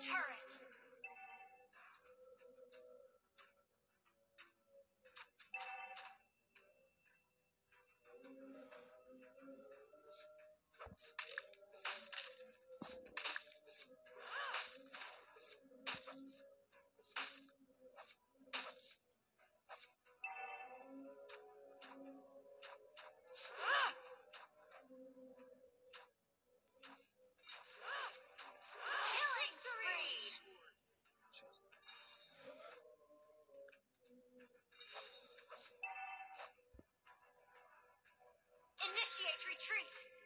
turret. retreat!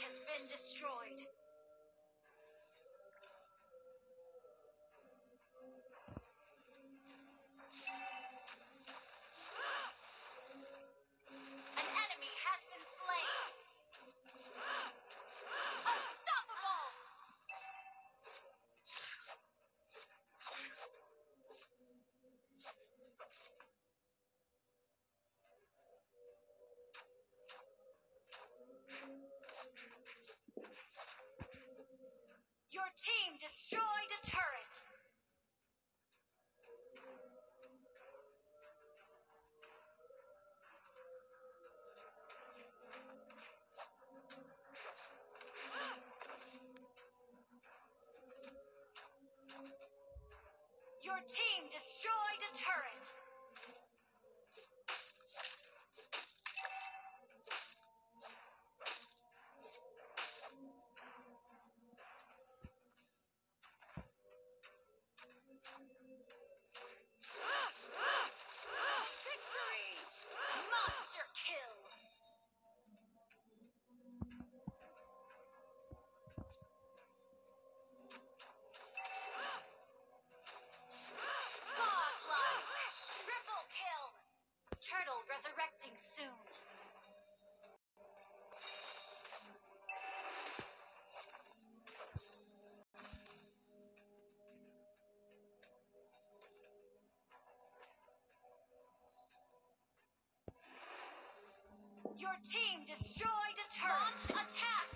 has been destroyed. Your team destroyed a turret. Your team destroyed a turret. Your team destroyed a turret. Launch attack!